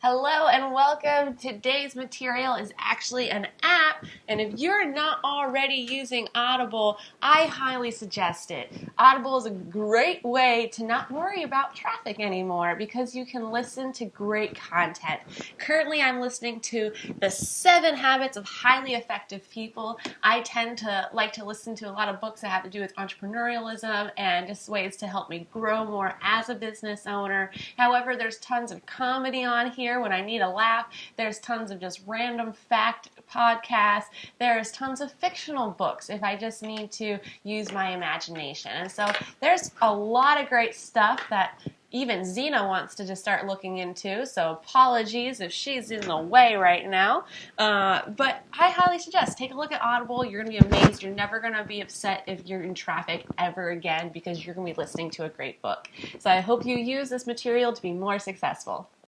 Hello and welcome. Today's material is actually an app, and if you're not already using Audible, I highly suggest it. Audible is a great way to not worry about traffic anymore because you can listen to great content. Currently, I'm listening to The Seven Habits of Highly Effective People. I tend to like to listen to a lot of books that have to do with entrepreneurialism and just ways to help me grow more as a business owner. However, there's tons of comedy on here when I need a laugh. There's tons of just random fact podcasts. There's tons of fictional books if I just need to use my imagination. And so there's a lot of great stuff that even Zena wants to just start looking into. So apologies if she's in the way right now. Uh, but I highly suggest take a look at Audible. You're going to be amazed. You're never going to be upset if you're in traffic ever again because you're going to be listening to a great book. So I hope you use this material to be more successful.